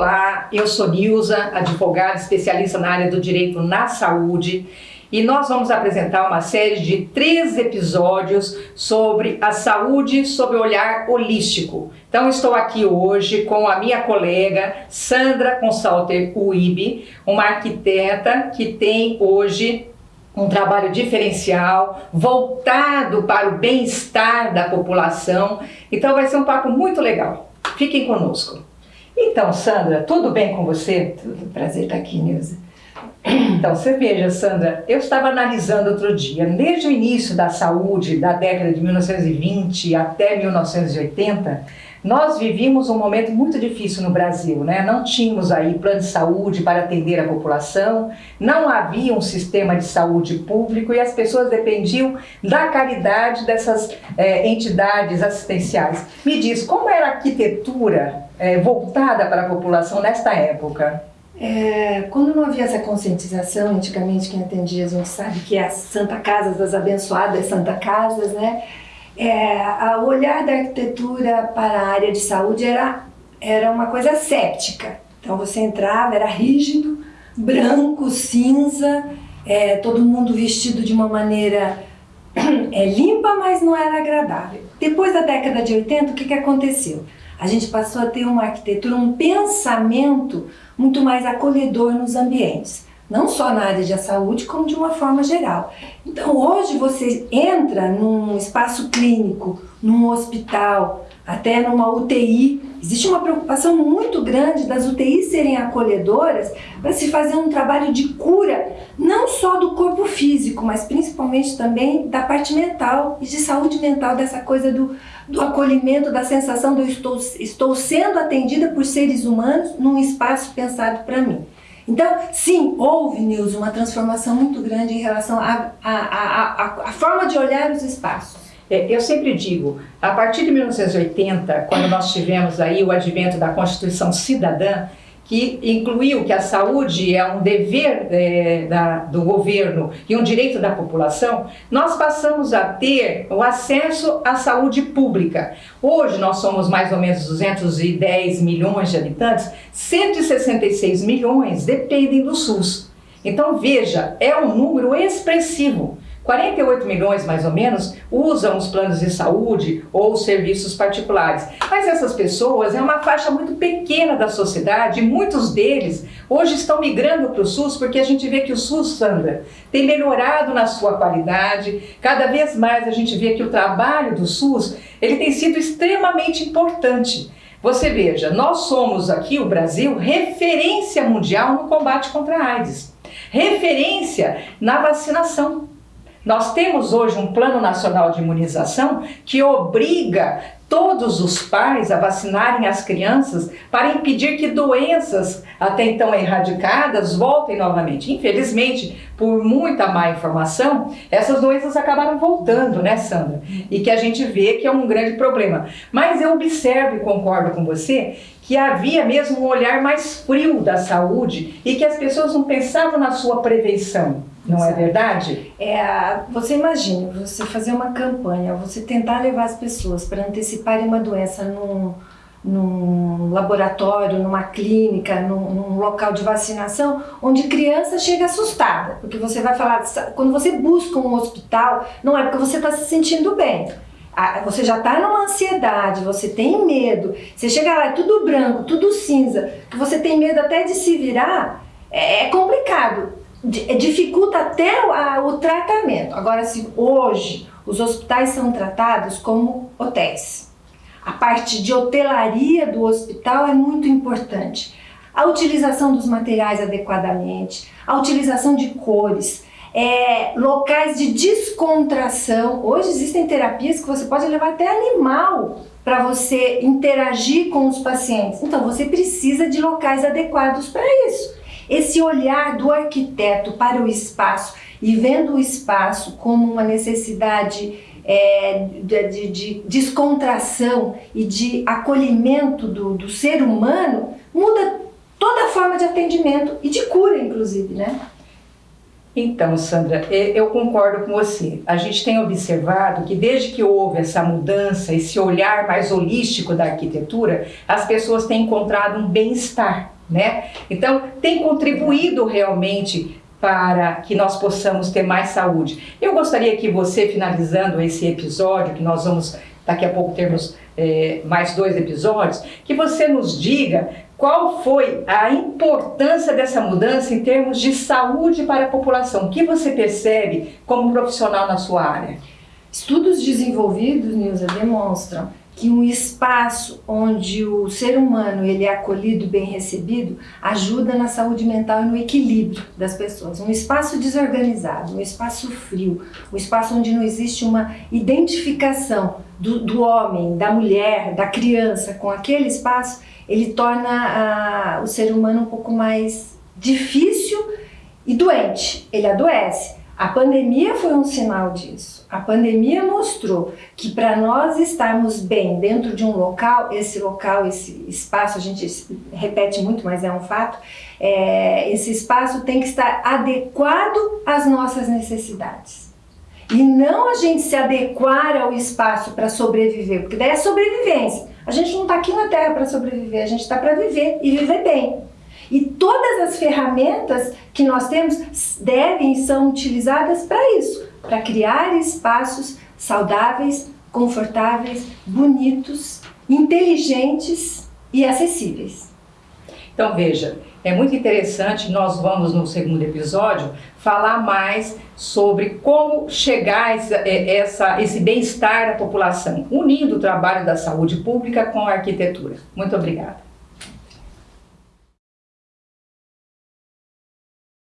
Olá, eu sou Nilza, advogada especialista na área do direito na saúde e nós vamos apresentar uma série de três episódios sobre a saúde sob o olhar holístico. Então estou aqui hoje com a minha colega Sandra Consalter Uibe, uma arquiteta que tem hoje um trabalho diferencial, voltado para o bem-estar da população. Então vai ser um papo muito legal. Fiquem conosco. Então, Sandra, tudo bem com você? Tudo, prazer estar aqui, Nilza. Então, você veja, Sandra, eu estava analisando outro dia, desde o início da saúde, da década de 1920 até 1980, nós vivíamos um momento muito difícil no Brasil, né? Não tínhamos aí plano de saúde para atender a população, não havia um sistema de saúde público e as pessoas dependiam da caridade dessas é, entidades assistenciais. Me diz, como era a arquitetura é, voltada para a população nesta época? É, quando não havia essa conscientização, antigamente quem atendia a gente sabe que é a Santa Casa das Abençoadas Santa Casas, né? É, o olhar da arquitetura para a área de saúde era, era uma coisa séptica. Então você entrava, era rígido, branco, cinza, é, todo mundo vestido de uma maneira é, limpa, mas não era agradável. Depois da década de 80, o que, que aconteceu? A gente passou a ter uma arquitetura, um pensamento muito mais acolhedor nos ambientes não só na área de saúde, como de uma forma geral. Então hoje você entra num espaço clínico, num hospital, até numa UTI, existe uma preocupação muito grande das UTIs serem acolhedoras para se fazer um trabalho de cura, não só do corpo físico, mas principalmente também da parte mental e de saúde mental, dessa coisa do, do acolhimento, da sensação de eu estou, estou sendo atendida por seres humanos num espaço pensado para mim. Então, sim, houve, Nilson, uma transformação muito grande em relação à forma de olhar os espaços. É, eu sempre digo, a partir de 1980, quando nós tivemos aí o advento da Constituição Cidadã, que incluiu que a saúde é um dever é, da, do governo e um direito da população, nós passamos a ter o acesso à saúde pública. Hoje nós somos mais ou menos 210 milhões de habitantes, 166 milhões dependem do SUS. Então veja, é um número expressivo. 48 milhões, mais ou menos, usam os planos de saúde ou serviços particulares. Mas essas pessoas é uma faixa muito pequena da sociedade e muitos deles hoje estão migrando para o SUS porque a gente vê que o SUS, Sandra, tem melhorado na sua qualidade. Cada vez mais a gente vê que o trabalho do SUS ele tem sido extremamente importante. Você veja, nós somos aqui, o Brasil, referência mundial no combate contra a AIDS. Referência na vacinação. Nós temos hoje um Plano Nacional de Imunização que obriga todos os pais a vacinarem as crianças para impedir que doenças até então erradicadas voltem novamente. Infelizmente, por muita má informação, essas doenças acabaram voltando, né, Sandra? E que a gente vê que é um grande problema. Mas eu observo e concordo com você que havia mesmo um olhar mais frio da saúde e que as pessoas não pensavam na sua prevenção. Não é verdade? É, você imagina, você fazer uma campanha, você tentar levar as pessoas para anteciparem uma doença num, num laboratório, numa clínica, num, num, local de vacinação, onde criança chega assustada, porque você vai falar, quando você busca um hospital, não é porque você está se sentindo bem, você já está numa ansiedade, você tem medo, você chega lá, é tudo branco, tudo cinza, que você tem medo até de se virar, é, é complicado. É, dificulta até o, o tratamento. Agora, se hoje os hospitais são tratados como hotéis, a parte de hotelaria do hospital é muito importante. A utilização dos materiais adequadamente, a utilização de cores, é, locais de descontração. Hoje existem terapias que você pode levar até animal para você interagir com os pacientes. Então você precisa de locais adequados para isso esse olhar do arquiteto para o espaço e vendo o espaço como uma necessidade é, de, de, de, descontração e de acolhimento do, do ser humano, muda toda a forma de atendimento e de cura, inclusive, né? Então, Sandra, eu concordo com você. A gente tem observado que desde que houve essa mudança, esse olhar mais holístico da arquitetura, as pessoas têm encontrado um bem-estar né? Então, tem contribuído realmente para que nós possamos ter mais saúde. Eu gostaria que você, finalizando esse episódio, que nós vamos daqui a pouco termos é, mais dois episódios, que você nos diga qual foi a importância dessa mudança em termos de saúde para a população. O que você percebe como profissional na sua área? Estudos desenvolvidos, Nilza, demonstram que um espaço onde o ser humano ele é acolhido bem recebido ajuda na saúde mental e no equilíbrio das pessoas. Um espaço desorganizado, um espaço frio, um espaço onde não existe uma identificação do, do homem, da mulher, da criança com aquele espaço, ele torna a, o ser humano um pouco mais difícil e doente. Ele adoece. A pandemia foi um sinal disso. A pandemia mostrou que para nós estarmos bem dentro de um local, esse local, esse espaço, a gente repete muito, mas é um fato, é, esse espaço tem que estar adequado às nossas necessidades. E não a gente se adequar ao espaço para sobreviver, porque daí é sobrevivência. A gente não está aqui na Terra para sobreviver, a gente está para viver e viver bem. E todas as ferramentas que nós temos devem são utilizadas para isso, para criar espaços saudáveis, confortáveis, bonitos, inteligentes e acessíveis. Então veja, é muito interessante, nós vamos no segundo episódio falar mais sobre como chegar a essa, essa esse bem-estar da população, unindo o trabalho da saúde pública com a arquitetura. Muito obrigada.